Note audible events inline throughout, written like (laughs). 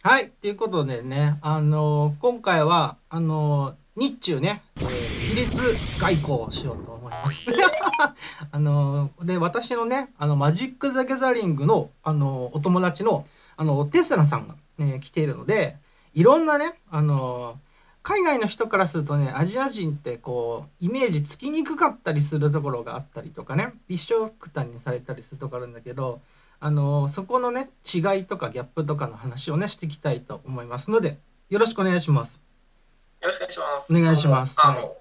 はい、ということでね、あの今回は、あの日中ね、えー、比率外交をしようと思います。(laughs) あので、私のね、あの、マジック・ザ・ギャザリングの、あのお友達の、あの、テスラさんが、ね、来ているので、いろんなね、あの海外の人からするとね、アジア人ってこう、イメージつきにくかったりするところがあったりとかね、一緒くたにされたりするところあるんだけど、あのそこのね違いとかギャップとかの話をねしていきたいと思いますのでよろしくお願いします。よろしくお願いします。お願いします。あの、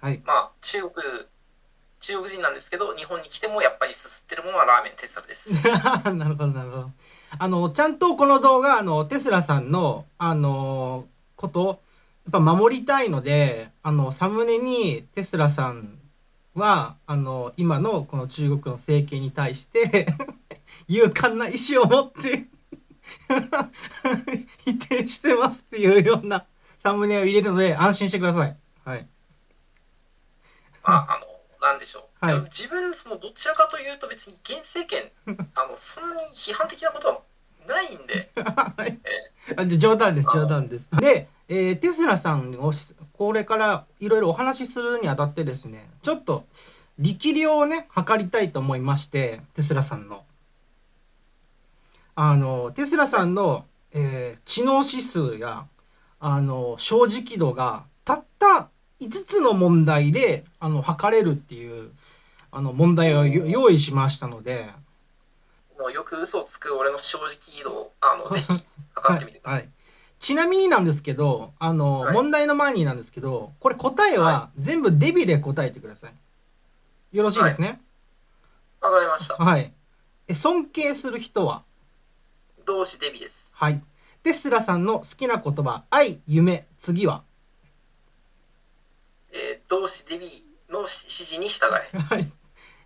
はい。まあ中国中国人なんですけど日本に来てもやっぱりすすってるものはラーメンテスラです。(laughs) なるほどなるほど。あのちゃんとこの動画あのテスラさんのあのことやっぱ守りたいのであのサムネにテスラさんはあの今のこの中国の政権に対して勇敢な意志を持って (laughs) 否定してますっていうようなサムネを入れるので安心してください。はい。まああのなんでしょう、はい自分そのどちらかというと別に現政権 (laughs) あのそんなに批判的なことはないんで、(laughs) はいえあじゃ冗談です冗談です。で、えーテスラさんをしこれからいろいろお話しするにあたってですねちょっと力量をね測りたいと思いましてテスラさんの。あのテスラさんの、えー知能指数やあの正直度がたった5つの問題であの測れるっていうあの問題をよ用意しましたので。もうよく嘘をつく俺の正直度をあのぜひ (laughs) 測ってみてください、はい、ちなみになんですけどあの、はい。問題の前になんですけどこれ答えは全部デビで答えてください。よろしいですね。わかりました。はい、え尊敬する人は？同志デビです。はい。テスラさんの好きな言葉愛夢次は？えー、同志デビの指示に従え。(laughs) はい、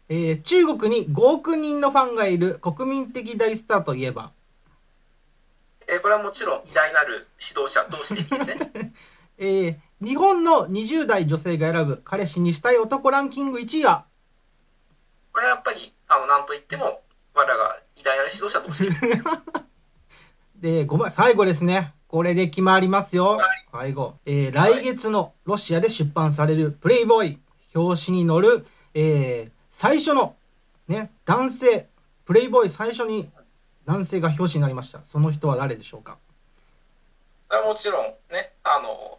えー中国に5億人のファンがいる国民的大スターといえば？えーこれはもちろん偉大なる指導者同志デビですね。(laughs) えー日本の20代女性が選ぶ彼氏にしたい男ランキング1位は？これはやっぱりあの何と言っても我らが偉大なる指導者同士 (laughs) で、5番、最後ですね。これで決まりますよはい。最後。えー来月のロシアで出版されるプレイボーイ。表紙に載る、えー最初の、ね、男性。プレイボーイ最初に男性が表紙になりました。その人は誰でしょうか？もちろんねあの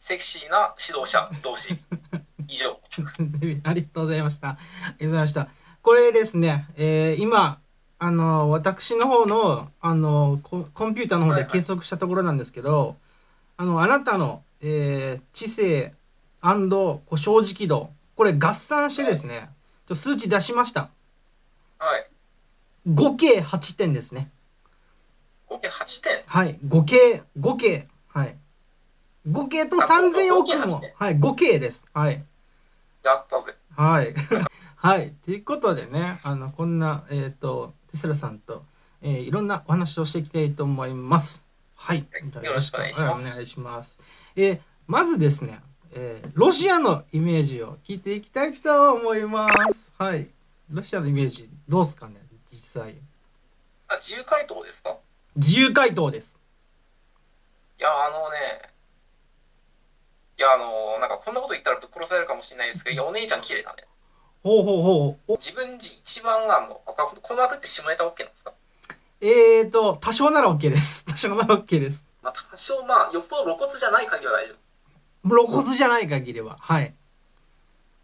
セクシーな指導者同士 (laughs) 以上 (laughs) ありがとうございました。ありがとうございました。これですね、えー今、あの、私の方の、あの、ココンピューターの方で計測したところなんですけど、あの、あなたの、えー知性こう正直度、これ合算してですね、ちょ数値出しました。はい合計8点ですね。合計8点？はい。合計、合計、はい。合計とあ3000合計億も8点、はい、合計です。はい。やったぜはい。(laughs) はい。ということでね、あの、こんな、えっ、と、テスラさんと、えーいろんなお話をしていきたいと思います。はい。よろしくお願いしますはお願いします。えーまずですね、えーロシアのイメージを聞いていきたいと思います。はい。ロシアのイメージ、どうですかね、実際。あ自由回答ですか？自由回答です。いやあのねいやあのなんかこんなこと言ったらぶっ殺されるかもしれないですけどいやお姉ちゃん綺麗だねほうほうほう。お自分じ一番あのあこの枠って下ネタ OK なんですか？えーと、多少なら OK です。(laughs) 多少なら OK です。まあ多少まあよっぽど露骨じゃない限りは大丈夫露骨じゃない限りは。はい。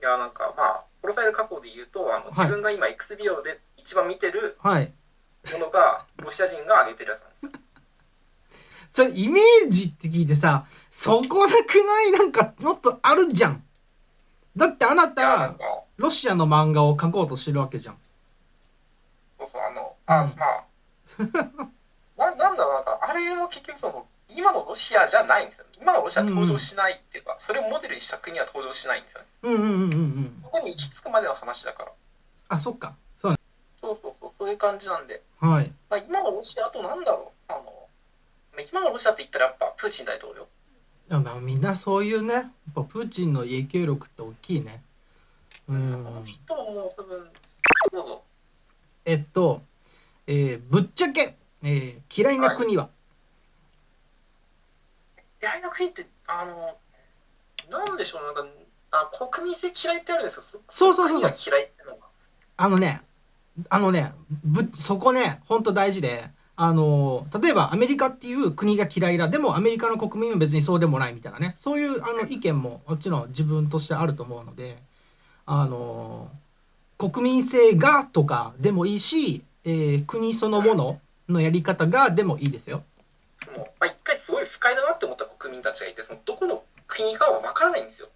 いやなんかまあ殺される過去で言うとあの自分が今 X ビデオで一番見てるはい。ものがロシア人が上げてるやつなんですよ (laughs) それイメージって聞いてさそこなくない？なんかもっとあるじゃんだってあないたロシアの漫画を描こうとしてるわけじゃん。そうそうあのあ、うん。まあ。(laughs) ななんだろうなんかあれも結局その今のロシアじゃないんですよ。今のロシア登場しないっていうか、それをモデルにした国は登場しないんですよね。うんうんうんうんうん。そこに行き着くまでの話だから。あそっか。そうね。そうそうそうそういう感じなんで、はい。まあ、今のロシアあとなんだろう。あのまあ今のロシアって言ったらやっぱプーチン大統領みんなそういうねやっぱプーチンの影響力って大きいね。うん。えっと、えーぶっちゃけ、えー嫌いな国は、嫌いな国って、あの、なんでしょう、なんか、あ国民性嫌いってあるんですよ。そうそうそうそう。嫌い。あのね、あのね、ぶそこね、ほんと大事で、あの、例えばアメリカっていう国が嫌いだ、でもアメリカの国民は別にそうでもないみたいなね、そういうあの意見ももちろん自分としてあると思うので、あの、国民性がとかでもいいし、えー国そのもののやり方がでもいいですよ。そのまあ、一回すごい不快だなって思った国民たちがいて、そのどこの国かは分からないんですよ。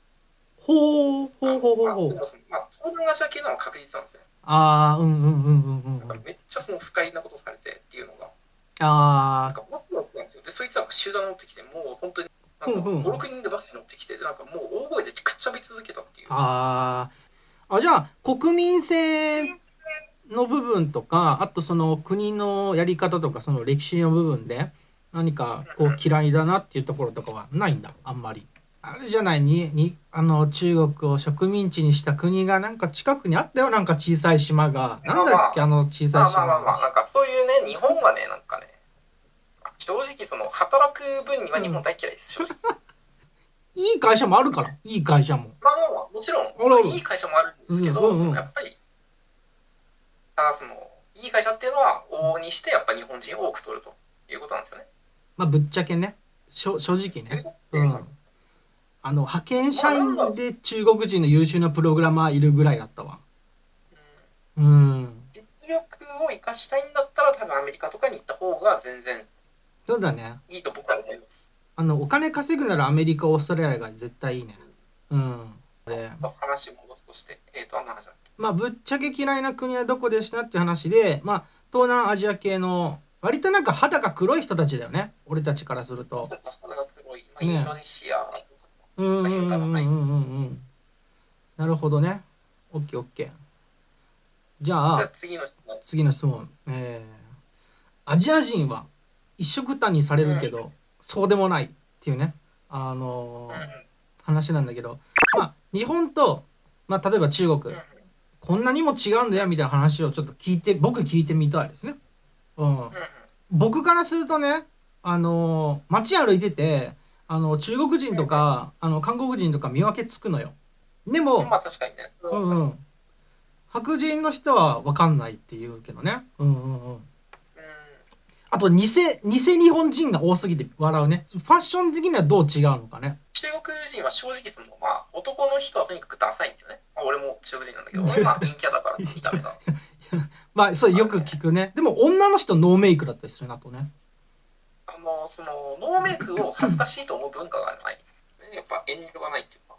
ほうほうほうほうまあほう。まあ、東南アジア系なのは確実なんですね。ああ、うんうんうんうんうんめっちゃその不快なことされてっていうのが、ああ、なんかバス乗ってたんですよ。で、そいつらが集団乗ってきて、もう本当に、なんかうんうん5、6人でバスに乗ってきて、でなんかもう大声でくっちゃべり続けたっていう。あーあじゃあ国民性の部分とかあとその国のやり方とかその歴史の部分で何かこう嫌いだなっていうところとかはないんだあんまり。あれじゃない？ににあの中国を植民地にした国がなんか近くにあったよ。なんか小さい島が。なんだっけあの小さいまあまあまあまあ、島なんかそういうね、日本はね、なんかね、正直その働く分には日本大嫌いです、正直。いい会社もあるから。いい会社も。まあまもちろん、ら。そういういい会社もあるんですけど、うんうんうん。やっぱり、あその、いい会社っていうのは、往々にしてやっぱ日本人を多く取るということなんですよね。まあぶっちゃけね。しょ正直ね。うん、あの派遣社員で中国人の優秀なプログラマーいるぐらいだったわ。うんうん。実力を生かしたいんだったら、多分アメリカとかに行った方が全然そうだね。いいと僕は思います。あのお金稼ぐならアメリカ、オーストラリアが絶対いいね。うん。で、話を戻すとして、えっ、と、あんな話だっけまあぶっちゃけ嫌いな国はどこでしたっていう話で、まあ東南アジア系の割となんか肌が黒い人たちだよね。俺たちからすると。肌が黒い、まあ、ねインドネシアとか、うんうんうんうんうんうん。なるほどね。オッケーオッケー。じゃじゃああ次の質問。次の質問。えー、アジア人は一緒くたにされるけど、そうでもないっていうね、あのーうんうん話なんだけど、まあ、日本と、まあ、例えば中国、うんこんなにも違うんだよみたいな話をちょっと聞いて、僕聞いてみたいですね。うん。うんうん僕からするとね、あのー街歩いてて、あの中国人とか、あの韓国人とか見分けつくのよ。でも、まあ確かにね。うんうん。白人の人は分かんないって言うけどね。うんうんうん。うんあと偽、偽日本人が多すぎて笑うね。ファッション的にはどう違うのかね。中国人は正直その、まあ、男の人はとにかくダサいんですよね。まあ、俺も中国人なんだけど、俺は陰キャだから、見た目が。まあ、それよく聞くね。でも女の人ノーメイクだったりするなとね。あの、その、ノーメイクを恥ずかしいと思う文化がない。ねやっぱ遠慮がないっていうか。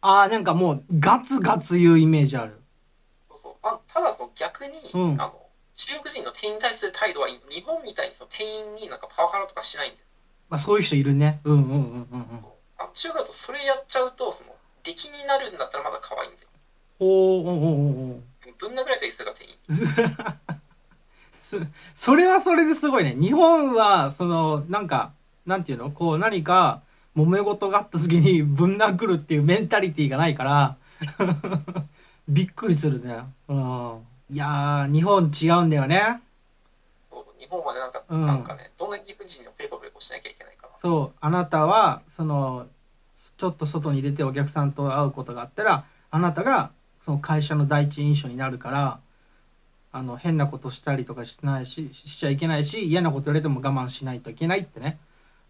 ああ、なんかもうガツガツ言うイメージある。そうそう。あただその逆に、うんあの、中国人の店員に対する態度は日本みたいにその店員になんかパワハラとかしないんで。まあそういう人いるね。うんうんうんうんうん。あの中国だとそれやっちゃうと、その、出来になるんだったらまだ可愛いんだよ。おーおーおーおーぶん殴られたりするから店員 (laughs) それはそれですごいね。日本は、その、なんか、なんていうの？こう何か揉め事があった時にぶん殴るっていうメンタリティーがないから、(laughs) びっくりするね。うん。いやー、日本違うんだよね。そう日本はね、なんか、うんなんかね、どんな理不尽にもペコペコしなきゃいけないから。そう、あなたは、その、ちょっと外に出てお客さんと会うことがあったら、あなたがその会社の第一印象になるから、あの、変なことしたりとかしないし、しちゃいけないし、嫌なこと言われても我慢しないといけないってね。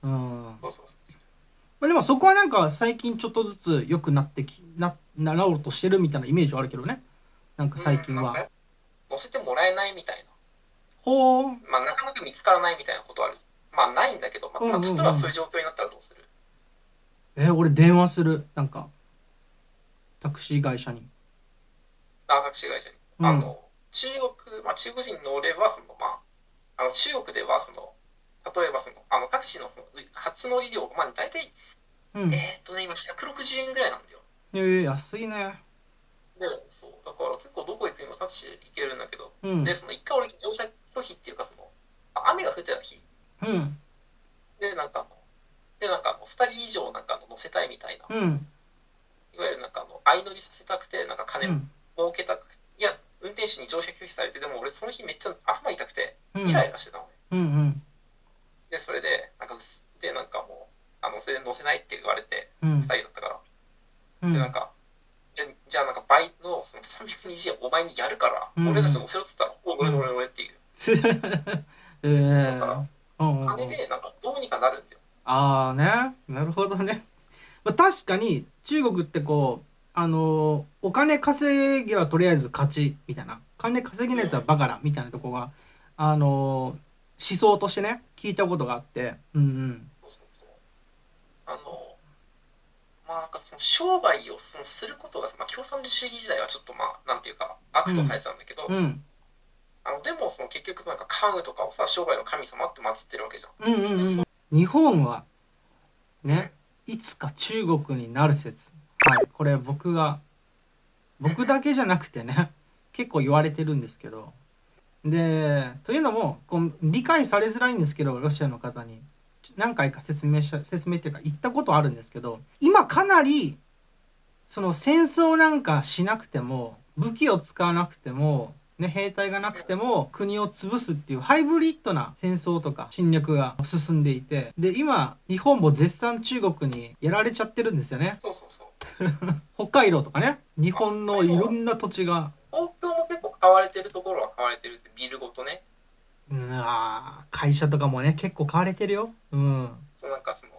うん。そうそうそう。まあ、でもそこはなんか最近ちょっとずつ良くなってき、な、なろうとしてるみたいなイメージはあるけどね。なんか最近は。乗せてもらえないみたいほう。な。まあ、なかなか見つからないみたいなことある。まあ、ないんだけど、まあ、まあうんうんうん例えばそういう状況になったらどうする？え、俺電話する。なんか、タクシー会社に。あ、タクシー会社に。うんあの、中国、まあ、中国人の俺は、その、まあ、あの、中国では、その、例えばその、あの、タクシーのその初乗り料、まあ、大体、うん。えーっとね、今160円ぐらいなんだよ。えー、安いね。で、そう、だから結構どこ行くにもタクシーで行けるんだけど、うん。で、その一回俺乗車拒否っていうか、その、あ雨が降ってた日、うん。で、なんかで、なんかあの、2人以上なんか乗せたいみたいな、うん。いわゆるなんかあの、相乗りさせたくて、なんかう金ん。儲けた手に乗車拒否されて、でも俺その日めっちゃ頭痛くて、うん。イライラしてたのね。うん。うん。で、それで、なんかで、なんかもう、ああのそれで載せないって言われてうん。2人だったから、うん。でなんかじゃじゃあなんか倍のその320円お前にやるから、うん。俺たち載せろっつったら「お乗れ乗れ乗れ」っていう。つ (laughs) えー。うんうん金でなんかどうにかなるんだよ。ああね。なるほどね、まあ、確かに中国ってこうあのお金稼ぎはとりあえず勝ちみたいな。金稼ぎのやつはバカだみたいなとこがあの思想としてね聞いたことがあって。うんうん。あのまあなんかその商売をそのすることが、まあ、共産主義時代はちょっとまあなんていうか悪とされてたんだけど、うん。あのでもその結局なんか関羽とかをさ商売の神様って祀ってるわけじゃん。うんうんうん日本はねいつか中国になる説はいこれ僕が僕だけじゃなくてね (laughs) 結構言われてるんですけど。でというのもこう理解されづらいんですけどロシアの方に。何回か説明した説明っていうか言ったことあるんですけど今かなりその戦争なんかしなくても武器を使わなくても、ね、兵隊がなくても国を潰すっていうハイブリッドな戦争とか侵略が進んでいてで今日本も絶賛中国にやられちゃってるんですよねそうそうそう。(laughs) 北海道とかね日本のいろんな土地が東京も結構買われてるところは買われてるってビルごとね。うんあー会社とかもね結構買われてるようんそうなんかその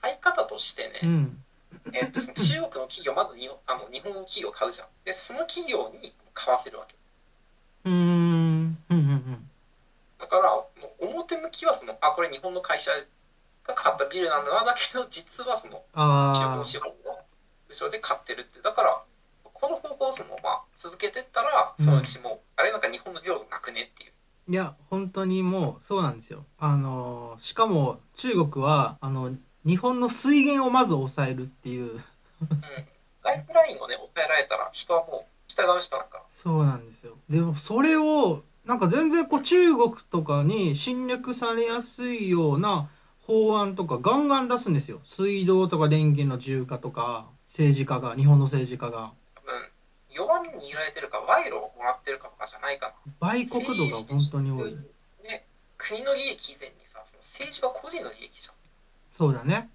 買い方としてね、うんえっと中国の企業まずにあの日本の企業買うじゃん。でその企業に買わせるわけ。うーん。うんうんうん。だから表向きはそのあこれ日本の会社が買ったビルなんだなだけど実はその中国あの資本の後ろで買ってるって。だからこの方法をその、まあ、続けてったらそのうちもう、あれなんか日本の領土なくねっていう。ーいや本当にもうそうなんですよ。あのしかも中国はあの日本の水源をまず抑えるっていう。うん、ライフラインをね抑えられたら人はもう従うしかなんか。そうなんですよ。でもそれをなんか全然こう中国とかに侵略されやすいような法案とかガンガン出すんですよ。水道とか電源の自由化とか政治家が日本の政治家が。多分弱みに握られてるか賄賂をもらってるかとかじゃないかな。売国度が本当に多い。で国の利益以前にさその政治が個人の利益じゃん。そうだね。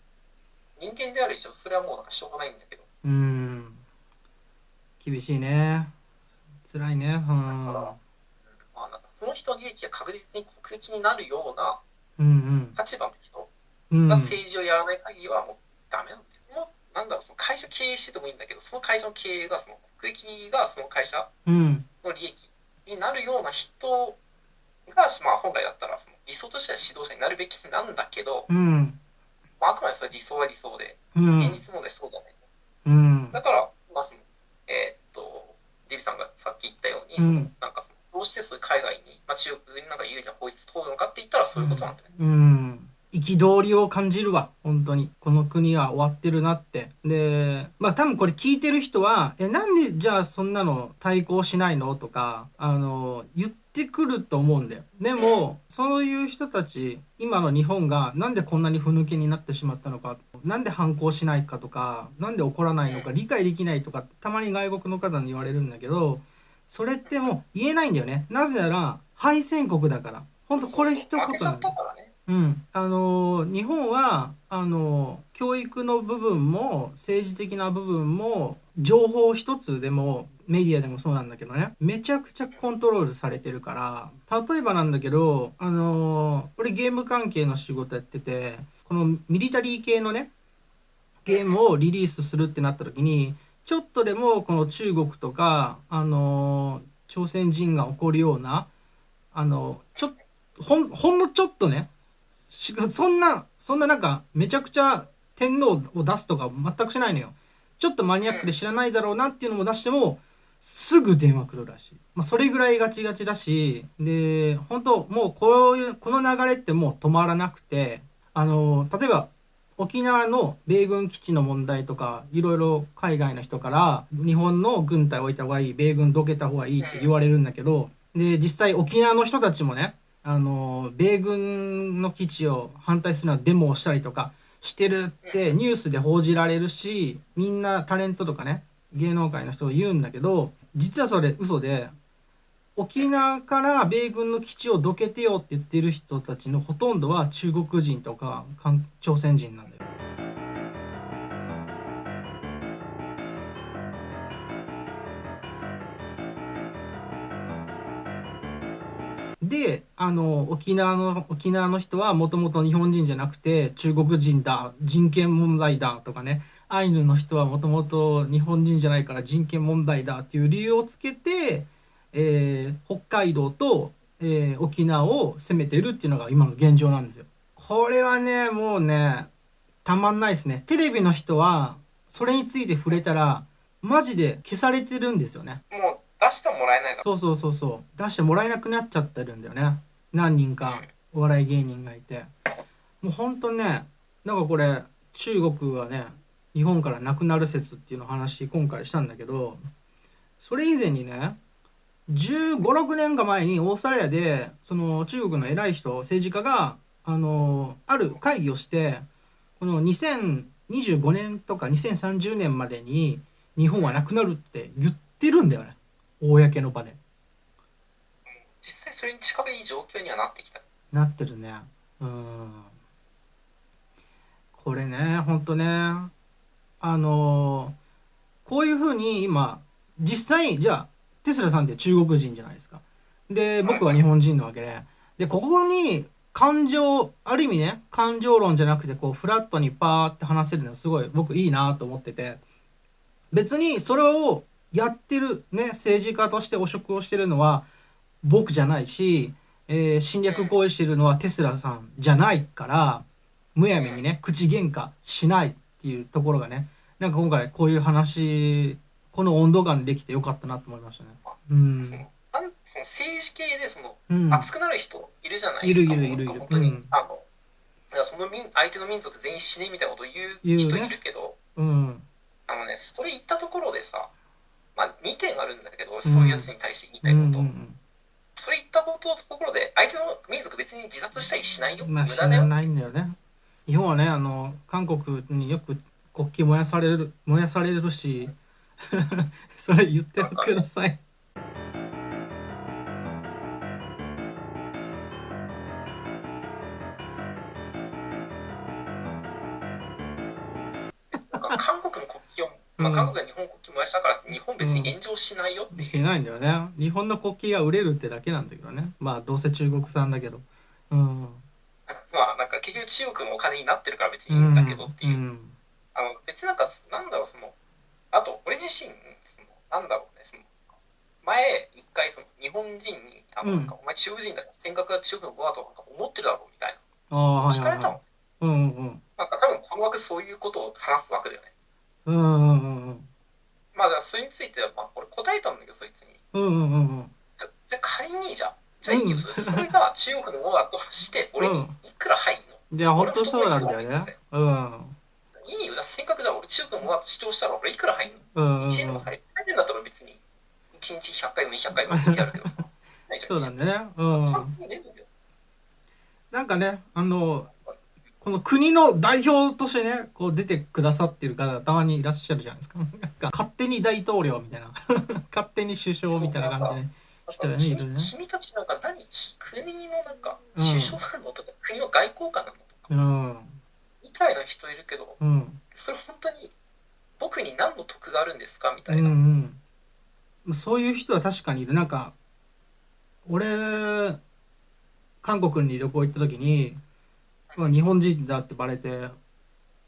人間である以上それはもうなんかしょうがないんだけど。うーん厳しいね。辛いね。うん。まあ、なんかこの人の利益が確実に国益になるようなうん立場の人が政治をやらない限りはもうダメなんだよ。もうなんだろうその会社経営しててもいいんだけどその会社の経営がその国益がその会社うん。の利益になるような人が、まあ、本来だったらその理想としては指導者になるべきなんだけど、うん。まあ、あくまでそれ理想は理想でうん。現実問題そうじゃない。うん。だから、まあそのえーっとデビさんがさっき言ったように、うん。そのなんかどうしてそういう海外に、まあ、中国になんか有利な法律通るのかって言ったらそういうことなんだよね。うん。憤りを感じるわ本当に。この国は終わってるなって。でまあ多分これ聞いてる人は「えなんでじゃあそんなの対抗しないの?」とかあの言ってくると思うんだよ。でもそういう人たち今の日本がなんでこんなにふぬけになってしまったのかなんで反抗しないかとかなんで怒らないのか理解できないとかたまに外国の方に言われるんだけどそれってもう言えないんだよね。なぜなら敗戦国だから。本当これ一言なんだ。うん、あの日本はあの教育の部分も政治的な部分も情報一つでもメディアでもそうなんだけどね。めちゃくちゃコントロールされてるから。例えばなんだけどあの俺ゲーム関係の仕事やっててこのミリタリー系のねゲームをリリースするってなった時にちょっとでもこの中国とかあの朝鮮人が起こるようなあのちょほんほんのちょっとねそんなそんななんかめちゃくちゃ天皇を出すとか全くしないのよ。ちょっとマニアックで知らないだろうなっていうのも出してもすぐ電話来るらしい、まあ、それぐらいガチガチだしで本当もうこういうこの流れってもう止まらなくてあの例えば沖縄の米軍基地の問題とかいろいろ海外の人から日本の軍隊置いた方がいい米軍どけた方がいいって言われるんだけどで実際沖縄の人たちもねあの米軍の基地を反対するのはデモをしたりとかしてるってニュースで報じられるしみんなタレントとかね芸能界の人が言うんだけど実はそれ嘘で沖縄から米軍の基地をどけてよって言ってる人たちのほとんどは中国人とか朝鮮人なんだよ。であの沖縄の沖縄の人はもともと日本人じゃなくて中国人だ人権問題だとかねアイヌの人はもともと日本人じゃないから人権問題だっていう理由をつけてえー北海道と、えー沖縄を攻めてるっていうのが今の現状なんですよ。これはねもうねたまんないですね。テレビの人はそれについて触れたらマジで消されてるんですよね。もう出してもらえないのそうそうそうそう出してもらえなくなっちゃってるんだよね何人かお笑い芸人がいてもうほんとねなんかこれ中国はね日本からなくなる説っていうのを話今回したんだけどそれ以前にね1 5 6年か前にオーストラリアでその中国の偉い人政治家があのある会議をしてこの2025年とか2030年までに日本はなくなるって言ってるんだよね。公の場で。実際それに近い状況にはなってきた。なってるね。うん。これねほんとねあのこういうふうに今実際じゃあテスラさんって中国人じゃないですか。で僕は日本人なわけで。でここに感情ある意味ね感情論じゃなくてこうフラットにパーって話せるのすごい僕いいなと思ってて。別にそれをやってるね政治家として汚職をしてるのは僕じゃないし、えー侵略行為してるのはテスラさんじゃないからむやみにね口喧嘩しないっていうところがねなんか今回こういう話この温度感でできてよかったなと思いましたね。うんそのなんその政治系でそのうん熱くなる人いるじゃないですか。いるいるいるいるなんか本当に、うんあのその民相手の民族全員死ねみたいなことを言言うねう人いるけど、うんあのねそれ言ったところでさ、まあ2点あるんだけど、そういうやつに対して言いたいこと、うんそれ言ったことのところで相手の民族別に自殺したりしないよ？まあ知無駄だよ？らないんだよね。日本はねあの韓国によく国旗燃やされる燃やされるし (laughs) それ言ってください。韓国の国旗を、まあ、うん韓国が日本国旗燃やしたから日本別に炎上しないよっていう。しないんだよね。日本の国旗が売れるってだけなんだけどね。まあどうせ中国産だけど。うん。まあなんか結局中国のお金になってるから別うにいいんだけどっていう。んあの別になんかなんだろうそのあと俺自身そのなんだろうねその前一回その日本人にあのうん。なんか、お前中国人だから尖閣が中国の語だとなんか思ってるだろうみたいああな聞かれたの、い。うんうんなんか多分この枠そういうことを話す枠だよね。うんうんうんうん。まあじゃあそれについてはまあ俺答えたんだけどそいつに。うんうんうんうん。じゃあ仮にじゃあじゃあいいよ、うん。それそれが中国の語だとして俺にいくら入んの、じゃあ本当そうなんだよね。うんいいよ。じゃあせっかくじゃあ俺中国の語だと主張したら俺いくら入んの？うんうんうん。1円でも入る入るんだったら別に1日100回でも200回でもけどさ。(laughs) そうなんだね。うん。なんかねあのこの国の代表としてねこう出てくださってる方がたまにいらっしゃるじゃないですか。(laughs) なんか勝手に大統領みたいな。(laughs) 勝手に首相みたいな感じで。人がねいるね。君君たちなんか何？国のなんかうん。首相なの？とか、国の外交官なの？とか。うん。みたいな人いるけどうん。それ本当に僕に何の得があるんですかみたうんいな、うんそういう人は確かにいる。なんか俺韓国に旅行行った時に、まあ、日本人だってバレて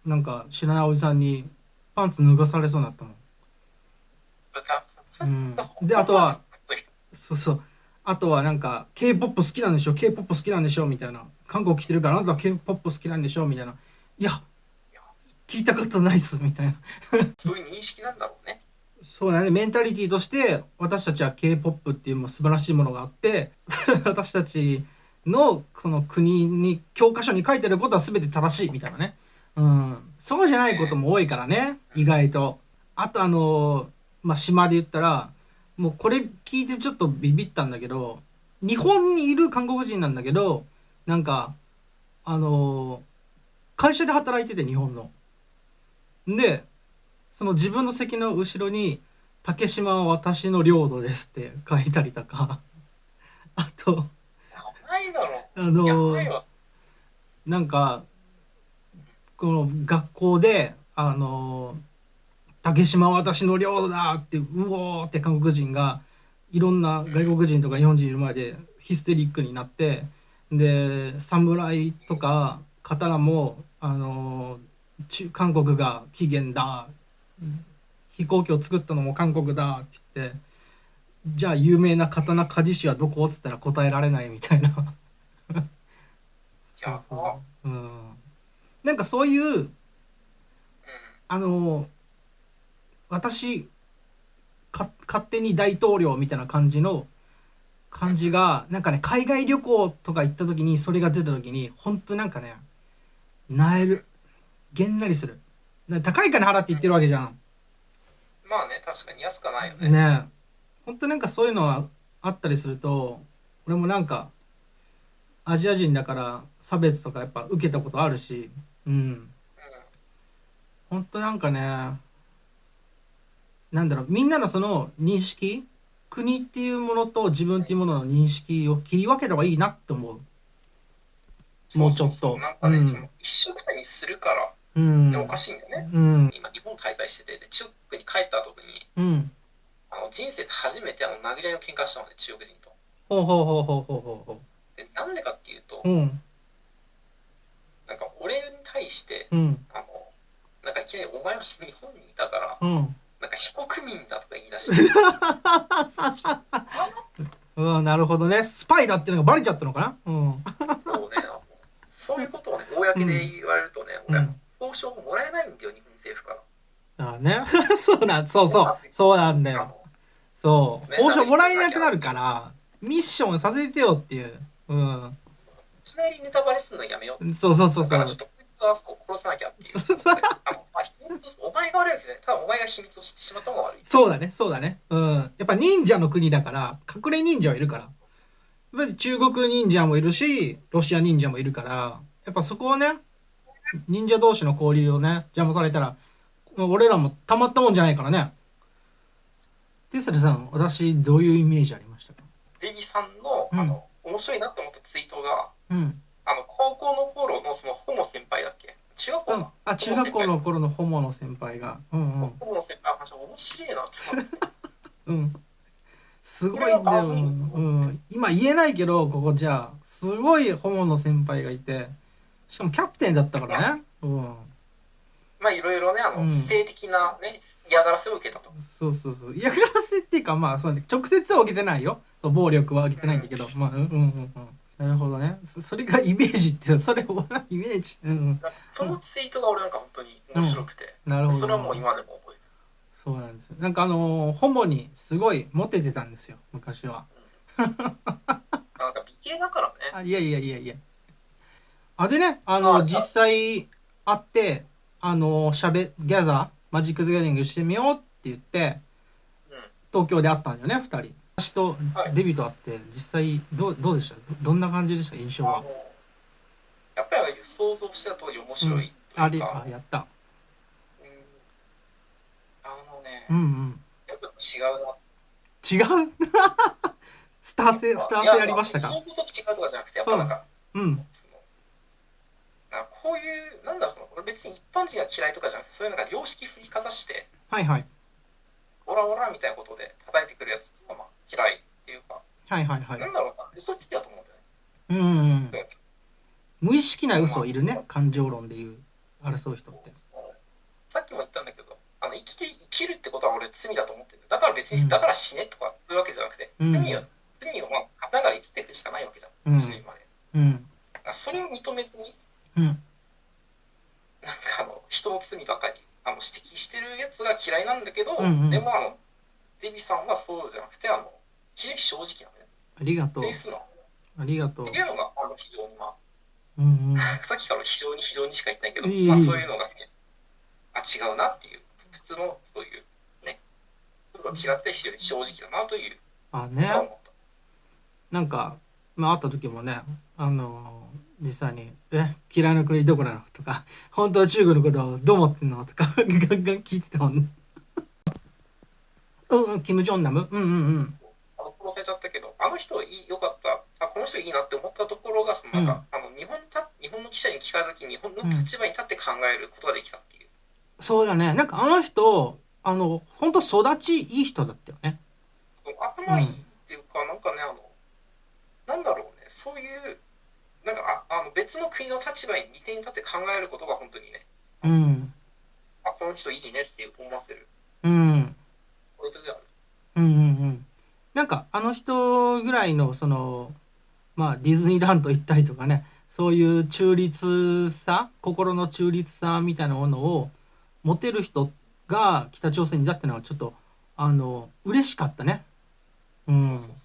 なんか知らないおじさんにパンツ脱がされそうになったもん。うん、であとはそうそう。あとはなんか K-POP 好きなんでしょ？K-POP 好きなんでしょ？みたいな。韓国来てるからあなたは K-POP 好きなんでしょ？みたいないや聞いたことないっすみたいな。そういう認識なんだろうね。そうだね。メンタリティとして私たちは K-POP っていうもう素晴らしいものがあって (laughs) 私たちのこの国に教科書に書いてることは全て正しいみたいなね、うん、そうじゃないことも多いからね意外と。あとあのまあ島で言ったらもうこれ聞いてちょっとビビったんだけど日本にいる韓国人なんだけどなんかあの会社で働いてて日本の。でその自分の席の後ろに「竹島は私の領土です」って書いたりとか。(laughs) あとあやのなんかこの学校であの竹島は私の領土だってうおーって韓国人がいろんな外国人とか日本人いる前でヒステリックになってで侍とか刀もあの中韓国が起源だ。飛行機を作ったのも韓国だって言ってじゃあ有名な刀鍛冶師はどこ？っつったら答えられないみたいな。そうそう、うん、なんかそういううんあの私か勝手に大統領みたいな感じの感じがなんかね海外旅行とか行った時にそれが出た時に本当なんかねなえる。げんなりする。高い金払って行ってるわけじゃん。まあね確かに安くはないよね。ねえ。本当なんかそういうのはあったりすると俺もなんかアジア人だから差別とかやっぱ受けたことあるし。うん。うん。本当なんかねなんだろうみんなのその認識国っていうものと自分っていうものの認識を切り分けた方がいいなって思うもうちょっと。なんかね、うん。その一緒くたにするからうん。でもおかしいんだよね、うん。今日本滞在しててで中国に帰った時にうん。あの人生で初めてあの殴り合いの喧嘩したのね中国人と。ほうほうほうほうほうほうほでなんでかっていうとううん。なんか俺に対してうん。あのなんかいきなりお前は日本にいたからうん。なんか非国民だとか言い出して。(laughs) うんなるほどね。スパイだっていうのがバレちゃったのかな？うん。そうねそういうことをね公で言われるとね、俺は交渉もらえないんだよ日本政府から。ああね。(laughs) そうなんそうそう。そうなんだよ。そう。ね報酬もらえなくなるからミッションさせてよっていう。うん。いきなりネタバレするのやめよう。そうそうそうそう。だからちょっとこいつはそう殺さなきゃっていう。そうあの、まあ、秘密お前が悪いわけじゃないただお前が秘密を知ってしまったのが悪い。そうだねそうだね。うん。やっぱ忍者の国だから隠れ忍者はいるからぱり中国忍者もいるしロシア忍者もいるからやっぱそこをね忍者同士の交流をね邪魔されたら俺らもたまったもんじゃないからね。テスラさん私どういうイメージありましたか？デビさんの,、うん。あの面白いなって思ったツイートがうん、あの高校の頃のそのホモ先輩だっけ？中学校うん。か、、あ中学校の頃のホモの先輩が。うんうん。ホモの先輩の話面白いなって思って (laughs) うん。すごいんだよ。うん。今言えないけど、ここじゃあ、すごいホモの先輩がいて、しかもキャプテンだったからね。うん。まあいろいろねあの、うん性的なね嫌がらせを受けたとそうそうそう。嫌がらせっていうか、まあ、そうね、直接は受けてないよ。暴力は受けてないんだけど、まあ、うんうんうんうん。なるほどね。そそれがイメージって、それをイメージ。うんうん。そのツイートが俺なんか本当に面白くて、なるほど。それはもう今でもそうなんです。なんかあのーホモにすごいモテてたんですよ、昔は。る (laughs) なんか美形だからねあいやいやいやいや。あでね、あの実際会って、あのしゃべギャザーマジック・ザ・ギャザリングしてみようって言ってうん東京で会ったんだよね2人。私とはいデビューと会って実際どうどうでした？どどんな感じでした？印象は。やっぱり想像してた通り面白いとあれいうか、あやった。うんあのね、うんうん。やっぱ違うな。(laughs) 違う？スター性スター性ありましたか？いや想像と違うとかじゃなくてやっぱなんか、うん。そのなこういうなんだろうその俺別に一般人が嫌いとかじゃなくてそういうなんか良識振りかざしてはいはい。オラオラみたいなことで叩いてくるやつっていうのはまあ嫌いっていうか、はいはいはい。なん。だろうな。嘘つきだと思うんだよね。うんうん無意識な嘘いるね。感情論で言う。争う人って。さっきも言ったんだけど生きて生きるってことは俺罪だと思ってる。だから別に、うん。だから死ねとかそういうわけじゃなくて、うん。罪を罪をまあながら生きていくしかないわけじゃん、うん。死ぬまで。うん。それを認めずにうん。なんかあの人の罪ばかりあの指摘してるやつが嫌いなんだけど、うんうん。でもあのデビさんはそうじゃなくてあの非常に正直なのねありがとう。ありがとう。って。いうのがあの非常にまうんうん。あ (laughs) さっきから非常に非常にしか言ってないけど、いいまあ、そういうのが好き。あ違うなっていう普通のそういうねそういう違って非常に正直だなというあねは思った、なんか、まあ、会った時もね、あの実際に「え嫌いな国どこなの?」とか「本当は中国のことをどう思ってんの?」とかガンガン聞いてたもんね。うんうん、キム・ジョンナムうんうんうん。あの殺されちゃったけどあの人いいよかったあこの人いいなって思ったところがそのなんか、あの日本にた日本の記者に聞かれた時日本の立場に立って考えることができたっていう、そうだね。なんかあの人、あの、本当育ちいい人だったよね。頭いいっていうか、なんかねあのなんだろうね。そういうなんかああの別の国の立場に二手に立って考えることが本当にね。うん。あこの人いいねって思わせる。うん。ポイントである。うんうんうん。なんかあの人ぐらいのそのまあディズニーランド行ったりとかね。そういう中立さ心の中立さみたいなものを持てる人が北朝鮮にだってのはちょっとあの嬉しかったね。うん。そうそう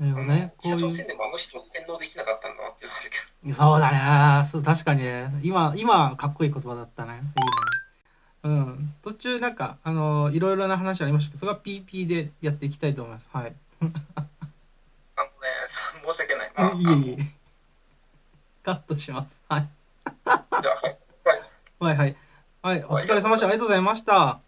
そうね。北朝鮮でもあの人は洗脳できなかったんだなっていうのあるけどそうだね。そう確かにね。今今かっこいい言葉だったね。いいね。うん。途中なんかあのいろいろな話ありましたけど、それは PP でやっていきたいと思います。はい。あのね申し訳ない、まあ、いえいえ。カットします。はい。じゃあはいはい。はい、お疲れ様でした。ありがとうございました。